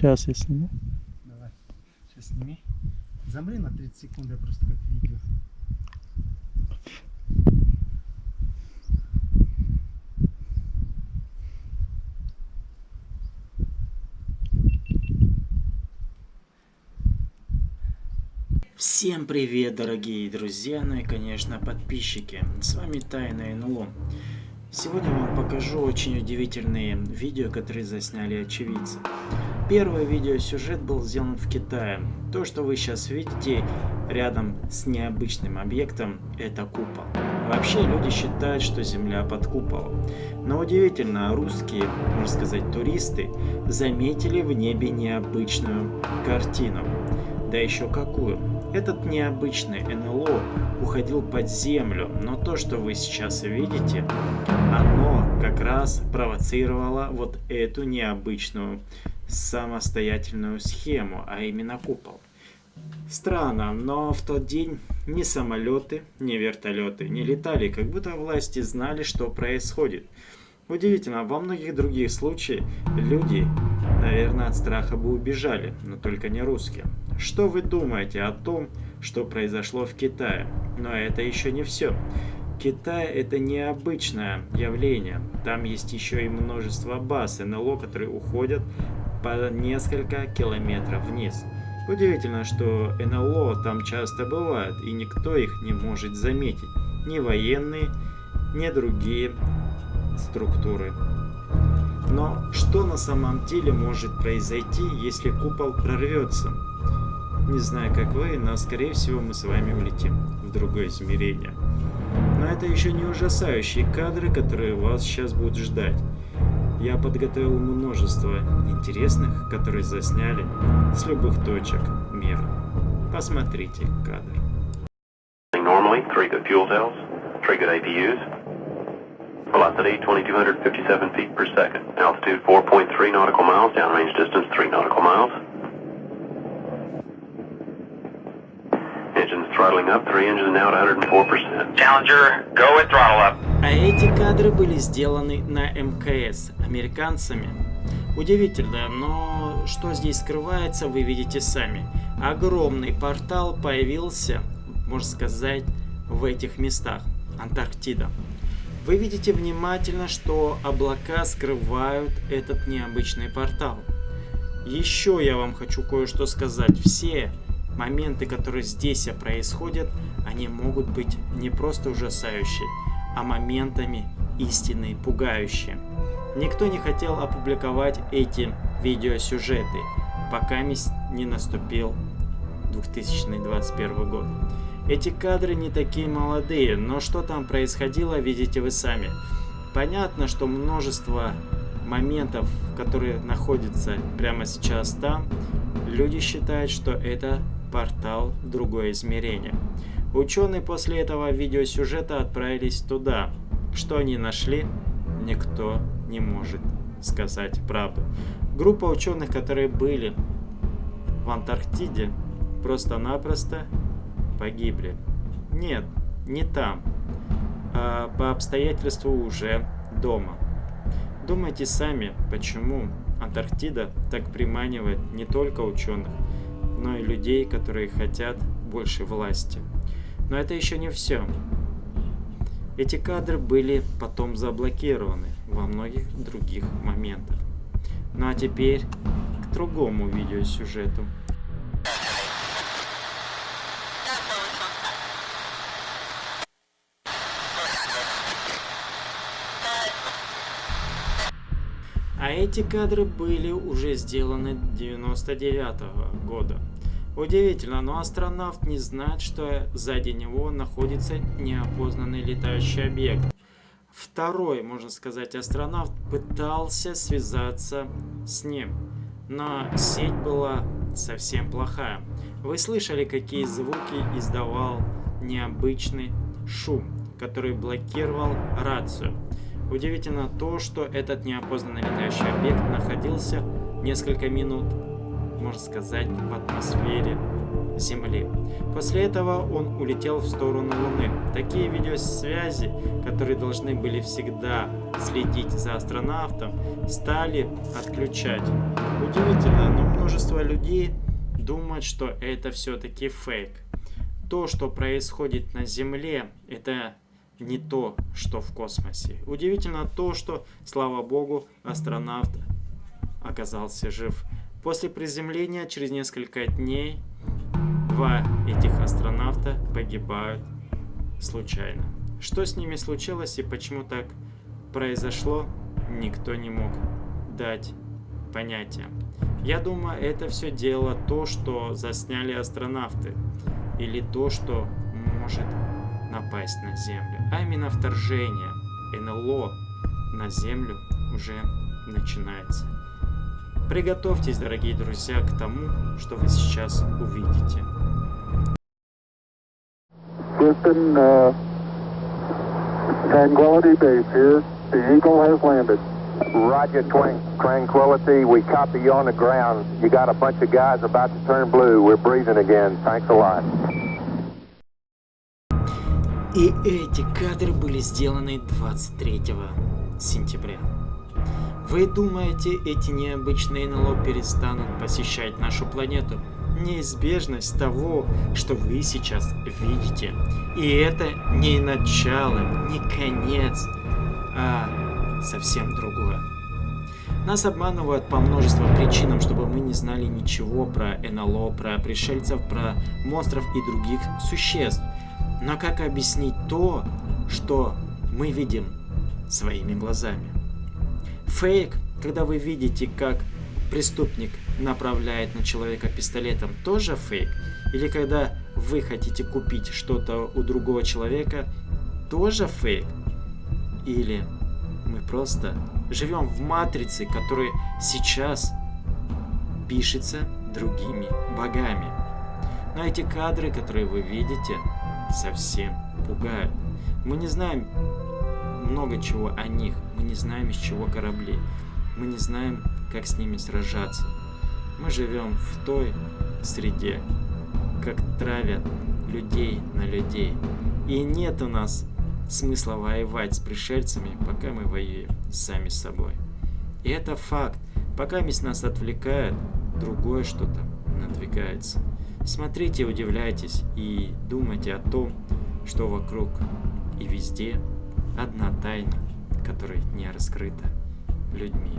Сейчас я сниму. Давай. Сейчас сними. Замри на 30 секунд, я просто как видео. Всем привет, дорогие друзья, ну и, конечно, подписчики. С вами Тайна НЛО. Сегодня вам покажу очень удивительные видео, которые засняли очевидцы. Первый видеосюжет был сделан в Китае. То, что вы сейчас видите рядом с необычным объектом, это купол. Вообще люди считают, что Земля под куполом. Но удивительно, русские, можно сказать туристы, заметили в небе необычную картину. Да еще какую. Этот необычный НЛО уходил под землю, но то, что вы сейчас видите, оно как раз провоцировало вот эту необычную самостоятельную схему, а именно купол. Странно, но в тот день ни самолеты, ни вертолеты не летали, как будто власти знали, что происходит. Удивительно, во многих других случаях люди, наверное, от страха бы убежали, но только не русские. Что вы думаете о том, что произошло в Китае? Но это еще не все. Китай это необычное явление. Там есть еще и множество баз НЛО, которые уходят по несколько километров вниз. Удивительно, что НЛО там часто бывают, и никто их не может заметить. Ни военные, ни другие структуры. Но что на самом деле может произойти, если купол прорвется? Не знаю, как вы, но скорее всего мы с вами улетим в другое измерение. Но это еще не ужасающие кадры, которые вас сейчас будут ждать. Я подготовил множество интересных, которые засняли с любых точек мира. Посмотрите кадр. Normally, three good fuel cells, three good APUs, Velocity 2257 feet per second. Altitude 4.3 nautical miles. Downrange distance 3 nautical miles. Engines throttling up. Three engines now at 104%. Challenger, go with throttle up. А эти кадры были сделаны на МКС американцами. Удивительно, но что здесь скрывается, вы видите сами. Огромный портал появился, можно сказать, в этих местах. Антарктида. Вы видите внимательно, что облака скрывают этот необычный портал. Еще я вам хочу кое-что сказать. Все моменты, которые здесь происходят, они могут быть не просто ужасающие, а моментами истинные, пугающие. Никто не хотел опубликовать эти видеосюжеты, пока не наступил 2021 год. Эти кадры не такие молодые, но что там происходило, видите вы сами. Понятно, что множество моментов, которые находятся прямо сейчас там, люди считают, что это портал другое измерение. Ученые после этого видеосюжета отправились туда. Что они нашли, никто не может сказать правду. Группа ученых, которые были в Антарктиде, просто-напросто погибли. Нет, не там, а по обстоятельству уже дома. Думайте сами, почему Антарктида так приманивает не только ученых, но и людей, которые хотят больше власти. Но это еще не все. Эти кадры были потом заблокированы во многих других моментах. Ну а теперь к другому видеосюжету. А эти кадры были уже сделаны 99 -го года. Удивительно, но астронавт не знает, что сзади него находится неопознанный летающий объект. Второй, можно сказать, астронавт пытался связаться с ним, но сеть была совсем плохая. Вы слышали, какие звуки издавал необычный шум, который блокировал рацию. Удивительно то, что этот неопознанный летающий объект находился несколько минут, можно сказать, в атмосфере Земли. После этого он улетел в сторону Луны. Такие видеосвязи, которые должны были всегда следить за астронавтом, стали отключать. Удивительно, но множество людей думают, что это все-таки фейк. То, что происходит на Земле, это не то, что в космосе. Удивительно то, что, слава богу, астронавт оказался жив. После приземления через несколько дней два этих астронавта погибают случайно. Что с ними случилось и почему так произошло, никто не мог дать понятия. Я думаю, это все дело то, что засняли астронавты, или то, что может напасть на Землю, а именно вторжение НЛО на Землю уже начинается. Приготовьтесь, дорогие друзья, к тому, что вы сейчас увидите. Houston, uh, Tranquility Base here. The Eagle has landed. Roger, Tranquility. We copy you on the ground. You got a bunch of guys about to turn blue. We're breathing again. Thanks a lot. И эти кадры были сделаны 23 сентября. Вы думаете, эти необычные НЛО перестанут посещать нашу планету? Неизбежность того, что вы сейчас видите. И это не начало, не конец, а совсем другое. Нас обманывают по множеству причинам, чтобы мы не знали ничего про НЛО, про пришельцев, про монстров и других существ. Но как объяснить то, что мы видим своими глазами? Фейк, когда вы видите, как преступник направляет на человека пистолетом, тоже фейк? Или когда вы хотите купить что-то у другого человека, тоже фейк? Или мы просто живем в матрице, которая сейчас пишется другими богами? Но эти кадры, которые вы видите, совсем пугают. Мы не знаем много чего о них. Мы не знаем, из чего корабли. Мы не знаем, как с ними сражаться. Мы живем в той среде, как травят людей на людей. И нет у нас смысла воевать с пришельцами, пока мы воюем сами с собой. И это факт. Пока мисс нас отвлекает, другое что-то надвигается. Смотрите, удивляйтесь и думайте о том, что вокруг и везде одна тайна, которая не раскрыта людьми.